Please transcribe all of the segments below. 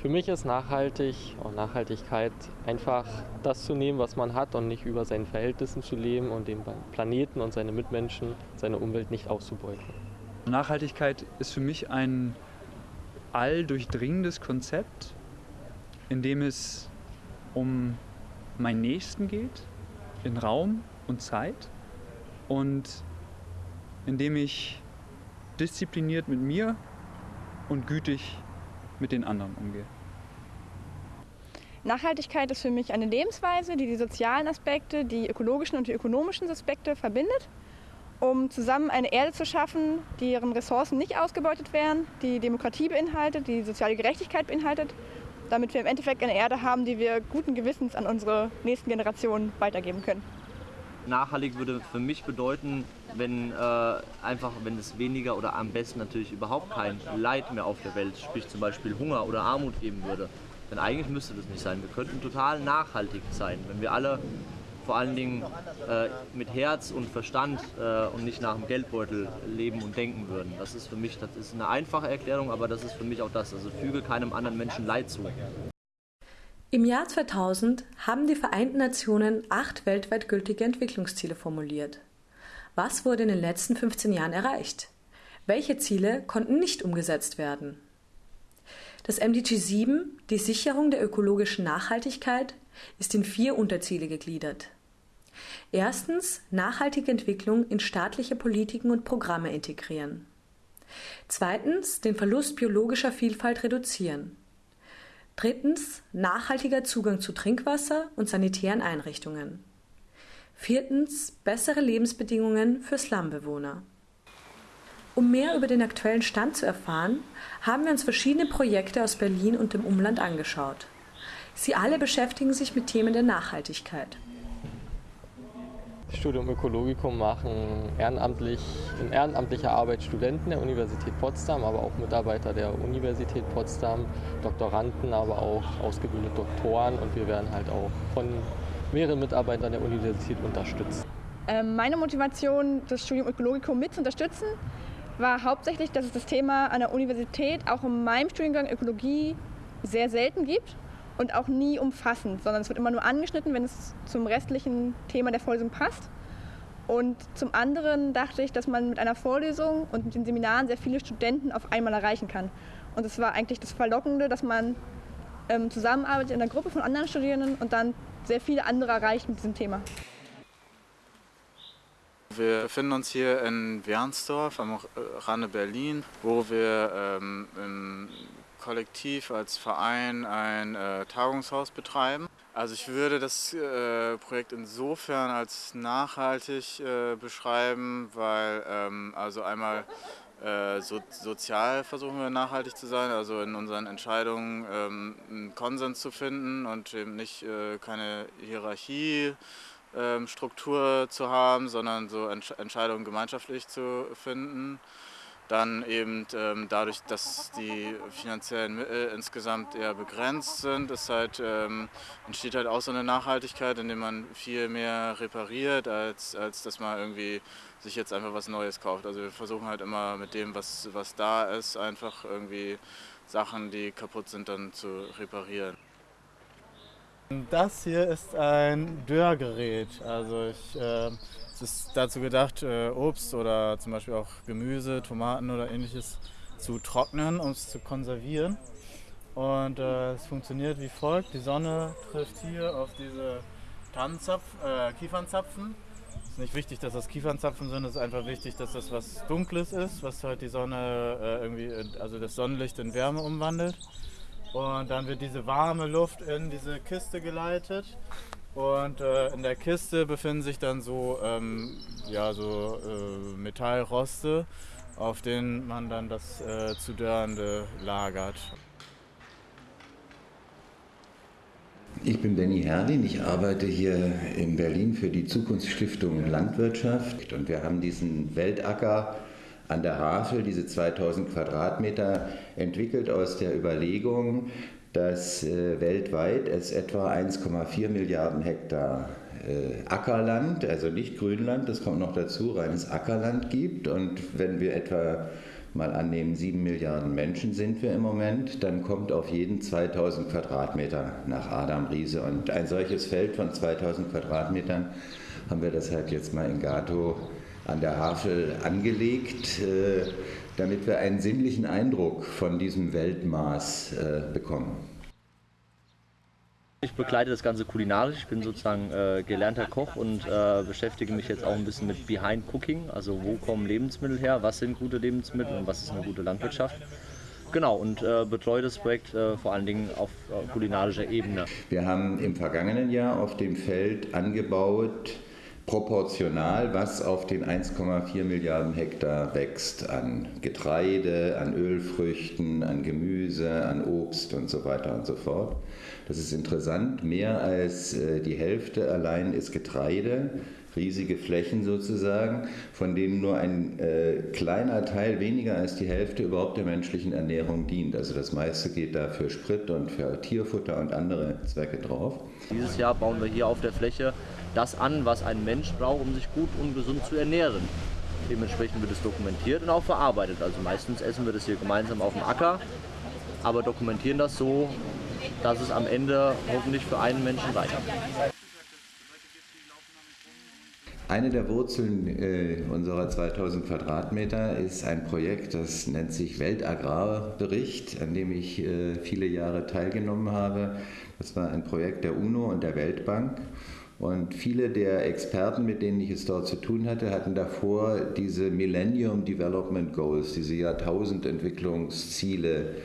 Für mich ist nachhaltig und Nachhaltigkeit einfach das zu nehmen, was man hat und nicht über seinen Verhältnissen zu leben und den Planeten und seine Mitmenschen, seine Umwelt nicht auszubeuten. Nachhaltigkeit ist für mich ein alldurchdringendes Konzept, in dem es um meinen Nächsten geht, in Raum und Zeit und in dem ich diszipliniert mit mir und gütig mit den anderen umgehe. Nachhaltigkeit ist für mich eine Lebensweise, die die sozialen Aspekte, die ökologischen und die ökonomischen Aspekte verbindet, um zusammen eine Erde zu schaffen, deren Ressourcen nicht ausgebeutet werden, die Demokratie beinhaltet, die soziale Gerechtigkeit beinhaltet, damit wir im Endeffekt eine Erde haben, die wir guten Gewissens an unsere nächsten Generationen weitergeben können. Nachhaltig würde für mich bedeuten, wenn äh, einfach, wenn es weniger oder am besten natürlich überhaupt kein Leid mehr auf der Welt, sprich zum Beispiel Hunger oder Armut geben würde. Denn eigentlich müsste das nicht sein. Wir könnten total nachhaltig sein, wenn wir alle vor allen Dingen äh, mit Herz und Verstand äh, und nicht nach dem Geldbeutel leben und denken würden. Das ist für mich, das ist eine einfache Erklärung, aber das ist für mich auch das. Also füge keinem anderen Menschen Leid zu. Im Jahr 2000 haben die Vereinten Nationen acht weltweit gültige Entwicklungsziele formuliert. Was wurde in den letzten 15 Jahren erreicht? Welche Ziele konnten nicht umgesetzt werden? Das MDG 7, die Sicherung der ökologischen Nachhaltigkeit, ist in vier Unterziele gegliedert. Erstens nachhaltige Entwicklung in staatliche Politiken und Programme integrieren. Zweitens den Verlust biologischer Vielfalt reduzieren. Drittens nachhaltiger Zugang zu Trinkwasser und sanitären Einrichtungen. Viertens bessere Lebensbedingungen für Slumbewohner. Um mehr über den aktuellen Stand zu erfahren, haben wir uns verschiedene Projekte aus Berlin und dem Umland angeschaut. Sie alle beschäftigen sich mit Themen der Nachhaltigkeit. Studium Ökologikum machen ehrenamtlich, in ehrenamtlicher Arbeit Studenten der Universität Potsdam, aber auch Mitarbeiter der Universität Potsdam, Doktoranden, aber auch ausgebildete Doktoren und wir werden halt auch von mehreren Mitarbeitern der Universität unterstützt. Ähm, meine Motivation, das Studium Ökologikum mit zu unterstützen, war hauptsächlich, dass es das Thema an der Universität auch in meinem Studiengang Ökologie sehr selten gibt und auch nie umfassend, sondern es wird immer nur angeschnitten, wenn es zum restlichen Thema der Vorlesung passt. Und zum anderen dachte ich, dass man mit einer Vorlesung und mit den Seminaren sehr viele Studenten auf einmal erreichen kann. Und es war eigentlich das Verlockende, dass man ähm, zusammenarbeitet in einer Gruppe von anderen Studierenden und dann sehr viele andere erreicht mit diesem Thema. Wir befinden uns hier in Wernsdorf am Rande Berlin, wo wir ähm, im kollektiv als Verein ein äh, Tagungshaus betreiben. Also ich würde das äh, Projekt insofern als nachhaltig äh, beschreiben, weil ähm, also einmal äh, so, sozial versuchen wir nachhaltig zu sein, also in unseren Entscheidungen ähm, einen Konsens zu finden und eben nicht äh, keine Hierarchie. Ähm, zu haben, sondern so Entscheidungen gemeinschaftlich zu finden. Dann eben ähm, dadurch, dass die finanziellen Mittel insgesamt eher begrenzt sind, ist halt, ähm, entsteht halt auch so eine Nachhaltigkeit, indem man viel mehr repariert, als, als dass man irgendwie sich jetzt einfach was Neues kauft. Also wir versuchen halt immer mit dem, was, was da ist, einfach irgendwie Sachen, die kaputt sind, dann zu reparieren. Das hier ist ein Dörrgerät. Also ich äh, es ist dazu gedacht, äh, Obst oder zum Beispiel auch Gemüse, Tomaten oder ähnliches zu trocknen, um es zu konservieren. Und äh, es funktioniert wie folgt. Die Sonne trifft hier auf diese Tannenzapf, äh, Kiefernzapfen. Es ist nicht wichtig, dass das Kiefernzapfen sind, es ist einfach wichtig, dass das was Dunkles ist, was halt die Sonne äh, irgendwie, also das Sonnenlicht in Wärme umwandelt. Und dann wird diese warme Luft in diese Kiste geleitet. Und äh, in der Kiste befinden sich dann so, ähm, ja, so äh, Metallroste, auf denen man dann das äh, zu Dörrende lagert. Ich bin Benny Herrlin, ich arbeite hier in Berlin für die Zukunftsstiftung Landwirtschaft. Und wir haben diesen Weltacker an der Havel, diese 2000 Quadratmeter, entwickelt aus der Überlegung, dass äh, weltweit es etwa 1,4 Milliarden Hektar äh, Ackerland, also nicht Grünland, das kommt noch dazu, reines Ackerland gibt. Und wenn wir etwa mal annehmen, 7 Milliarden Menschen sind wir im Moment, dann kommt auf jeden 2000 Quadratmeter nach Adam Riese. Und ein solches Feld von 2000 Quadratmetern haben wir deshalb jetzt mal in Gato an der Havel angelegt, äh, damit wir einen sinnlichen Eindruck von diesem Weltmaß äh, bekommen. Ich begleite das Ganze kulinarisch. Ich bin sozusagen äh, gelernter Koch und äh, beschäftige mich jetzt auch ein bisschen mit Behind Cooking. Also wo kommen Lebensmittel her, was sind gute Lebensmittel und was ist eine gute Landwirtschaft. Genau, und äh, betreue das Projekt äh, vor allen Dingen auf äh, kulinarischer Ebene. Wir haben im vergangenen Jahr auf dem Feld angebaut, proportional, was auf den 1,4 Milliarden Hektar wächst an Getreide, an Ölfrüchten, an Gemüse, an Obst und so weiter und so fort. Das ist interessant. Mehr als äh, die Hälfte allein ist Getreide, riesige Flächen sozusagen, von denen nur ein äh, kleiner Teil, weniger als die Hälfte, überhaupt der menschlichen Ernährung dient. Also das meiste geht da für Sprit und für Tierfutter und andere Zwecke drauf. Dieses Jahr bauen wir hier auf der Fläche das an, was ein Mensch braucht, um sich gut und gesund zu ernähren. Dementsprechend wird es dokumentiert und auch verarbeitet. Also meistens essen wir das hier gemeinsam auf dem Acker, aber dokumentieren das so, dass es am Ende hoffentlich für einen Menschen reicht. Eine der Wurzeln äh, unserer 2000 Quadratmeter ist ein Projekt, das nennt sich Weltagrarbericht, an dem ich äh, viele Jahre teilgenommen habe. Das war ein Projekt der UNO und der Weltbank. Und viele der Experten, mit denen ich es dort zu tun hatte, hatten davor diese Millennium Development Goals, diese Jahrtausendentwicklungsziele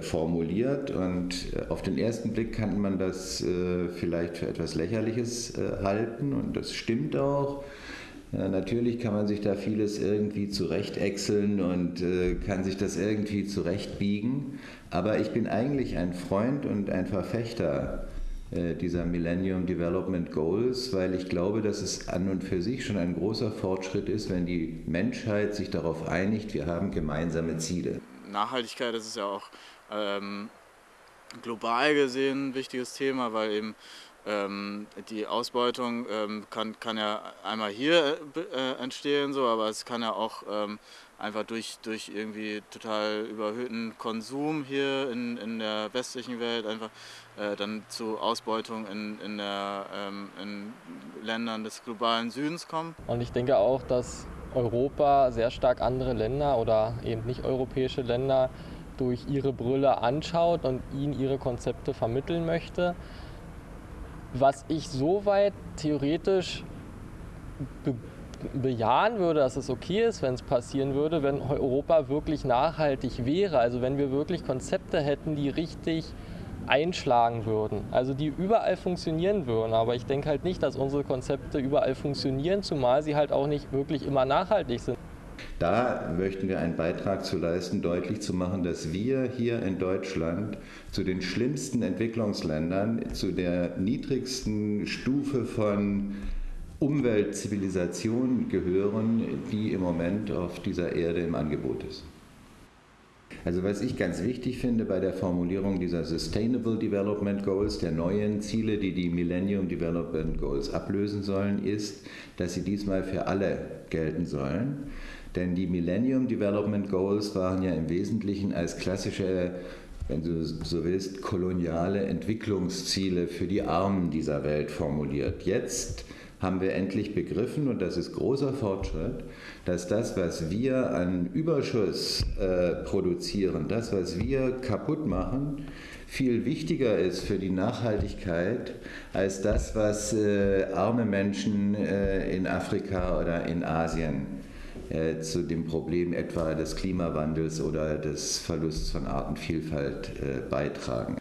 formuliert und äh, auf den ersten Blick kann man das äh, vielleicht für etwas Lächerliches halten und das stimmt auch. Natürlich kann man sich da vieles irgendwie zurechtechseln und kann sich das irgendwie zurechtbiegen, aber ich bin eigentlich ein Freund und ein Verfechter dieser Millennium Development Goals, weil ich glaube, dass es an und für sich schon ein großer Fortschritt ist, wenn die Menschheit sich darauf einigt, wir haben gemeinsame Ziele. Nachhaltigkeit, das ist ja auch ähm, global gesehen ein wichtiges Thema, weil eben ähm, die Ausbeutung ähm, kann, kann ja einmal hier äh, entstehen, so, aber es kann ja auch ähm, einfach durch, durch irgendwie total überhöhten Konsum hier in, in der westlichen Welt einfach äh, dann zu Ausbeutung in, in, der, ähm, in Ländern des globalen Südens kommen. Und ich denke auch, dass Europa sehr stark andere Länder oder eben nicht europäische Länder durch ihre Brille anschaut und ihnen ihre Konzepte vermitteln möchte. Was ich soweit theoretisch be bejahen würde, dass es okay ist, wenn es passieren würde, wenn Europa wirklich nachhaltig wäre. Also wenn wir wirklich Konzepte hätten, die richtig einschlagen würden. Also die überall funktionieren würden. Aber ich denke halt nicht, dass unsere Konzepte überall funktionieren, zumal sie halt auch nicht wirklich immer nachhaltig sind. Da möchten wir einen Beitrag zu leisten, deutlich zu machen, dass wir hier in Deutschland zu den schlimmsten Entwicklungsländern, zu der niedrigsten Stufe von Umweltzivilisation gehören, die im Moment auf dieser Erde im Angebot ist. Also was ich ganz wichtig finde bei der Formulierung dieser Sustainable Development Goals, der neuen Ziele, die die Millennium Development Goals ablösen sollen, ist, dass sie diesmal für alle gelten sollen. Denn die Millennium Development Goals waren ja im Wesentlichen als klassische wenn du so willst, koloniale Entwicklungsziele für die Armen dieser Welt formuliert. Jetzt haben wir endlich begriffen, und das ist großer Fortschritt, dass das, was wir an Überschuss äh, produzieren, das, was wir kaputt machen, viel wichtiger ist für die Nachhaltigkeit als das, was äh, arme Menschen äh, in Afrika oder in Asien äh, zu dem Problem etwa des Klimawandels oder des Verlusts von Artenvielfalt äh, beitragen.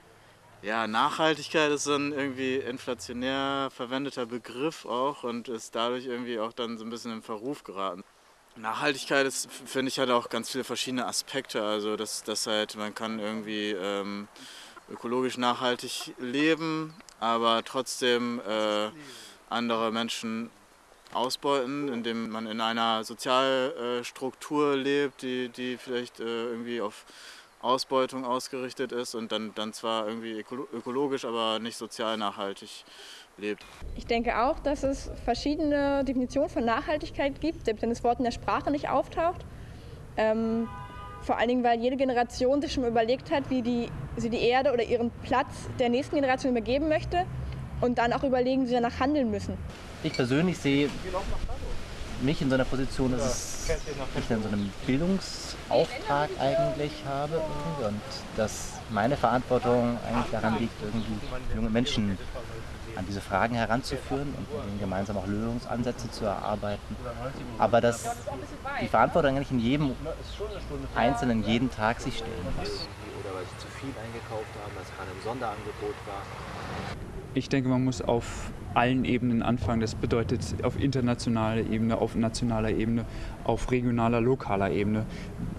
Ja, Nachhaltigkeit ist ein irgendwie inflationär verwendeter Begriff auch und ist dadurch irgendwie auch dann so ein bisschen in Verruf geraten. Nachhaltigkeit ist, finde ich, hat auch ganz viele verschiedene Aspekte. Also, dass, dass halt, man kann irgendwie ähm, ökologisch nachhaltig leben, aber trotzdem äh, andere Menschen ausbeuten, indem man in einer Sozialstruktur lebt, die, die vielleicht äh, irgendwie auf Ausbeutung ausgerichtet ist und dann, dann zwar irgendwie ökologisch, aber nicht sozial nachhaltig lebt. Ich denke auch, dass es verschiedene Definitionen von Nachhaltigkeit gibt, selbst wenn das Wort in der Sprache nicht auftaucht. Ähm, Vor allen Dingen, weil jede Generation sich schon überlegt hat, wie die, sie die Erde oder ihren Platz der nächsten Generation übergeben möchte und dann auch überlegen, wie sie danach handeln müssen. Ich persönlich sehe mich in so einer Position, dass ich dann so einen Bildungsauftrag eigentlich habe und dass meine Verantwortung eigentlich daran liegt, irgendwie junge Menschen an diese Fragen heranzuführen und mit ihnen gemeinsam auch Lösungsansätze zu erarbeiten. Aber dass die Verantwortung eigentlich in jedem Einzelnen jeden Tag sich stellen muss. Weil sie zu viel eingekauft haben, weil es gerade im Sonderangebot war. Ich denke, man muss auf allen Ebenen anfangen. Das bedeutet auf internationaler Ebene, auf nationaler Ebene, auf regionaler, lokaler Ebene.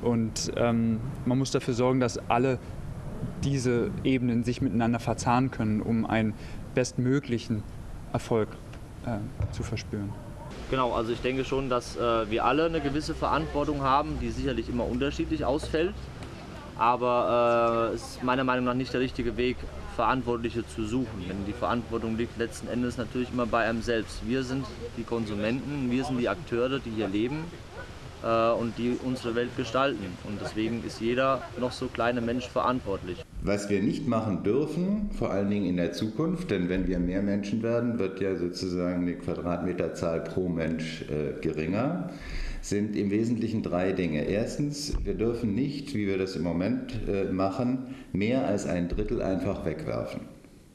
Und ähm, man muss dafür sorgen, dass alle diese Ebenen sich miteinander verzahnen können, um einen bestmöglichen Erfolg äh, zu verspüren. Genau, also ich denke schon, dass äh, wir alle eine gewisse Verantwortung haben, die sicherlich immer unterschiedlich ausfällt. Aber es äh, ist meiner Meinung nach nicht der richtige Weg, Verantwortliche zu suchen. Denn die Verantwortung liegt letzten Endes natürlich immer bei einem selbst. Wir sind die Konsumenten, wir sind die Akteure, die hier leben äh, und die unsere Welt gestalten. Und deswegen ist jeder noch so kleine Mensch verantwortlich. Was wir nicht machen dürfen, vor allen Dingen in der Zukunft, denn wenn wir mehr Menschen werden, wird ja sozusagen die Quadratmeterzahl pro Mensch äh, geringer, sind im Wesentlichen drei Dinge. Erstens, wir dürfen nicht, wie wir das im Moment äh, machen, mehr als ein Drittel einfach wegwerfen.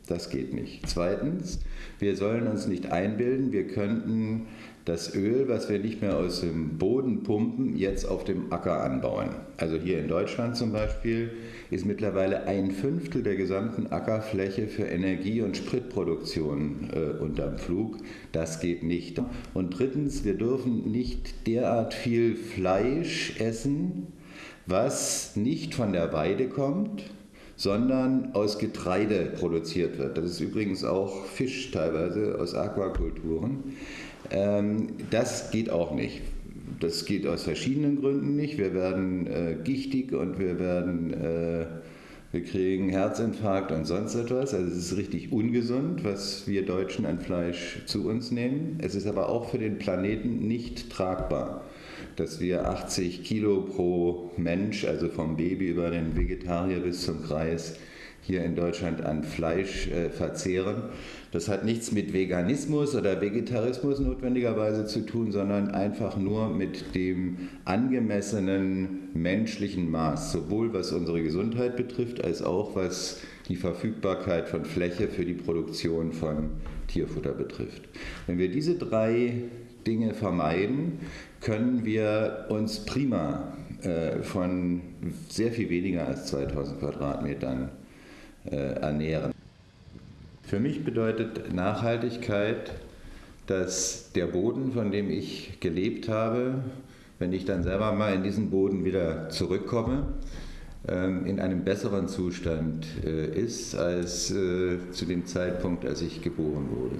Das geht nicht. Zweitens, wir sollen uns nicht einbilden, wir könnten das Öl, was wir nicht mehr aus dem Boden pumpen, jetzt auf dem Acker anbauen. Also hier in Deutschland zum Beispiel ist mittlerweile ein Fünftel der gesamten Ackerfläche für Energie- und Spritproduktion äh, unterm Flug. Das geht nicht. Und drittens, wir dürfen nicht derart viel Fleisch essen, was nicht von der Weide kommt, sondern aus Getreide produziert wird. Das ist übrigens auch Fisch teilweise aus Aquakulturen. Ähm, das geht auch nicht. Das geht aus verschiedenen Gründen nicht. Wir werden äh, gichtig und wir werden, äh, wir kriegen Herzinfarkt und sonst etwas. Also es ist richtig ungesund, was wir Deutschen an Fleisch zu uns nehmen. Es ist aber auch für den Planeten nicht tragbar, dass wir 80 Kilo pro Mensch, also vom Baby über den Vegetarier bis zum Kreis, hier in Deutschland an Fleisch äh, verzehren. Das hat nichts mit Veganismus oder Vegetarismus notwendigerweise zu tun, sondern einfach nur mit dem angemessenen menschlichen Maß, sowohl was unsere Gesundheit betrifft, als auch was die Verfügbarkeit von Fläche für die Produktion von Tierfutter betrifft. Wenn wir diese drei Dinge vermeiden, können wir uns prima äh, von sehr viel weniger als 2000 Quadratmetern ernähren. Für mich bedeutet Nachhaltigkeit, dass der Boden, von dem ich gelebt habe, wenn ich dann selber mal in diesen Boden wieder zurückkomme, ähm, in einem besseren Zustand äh, ist als äh, zu dem Zeitpunkt, als ich geboren wurde.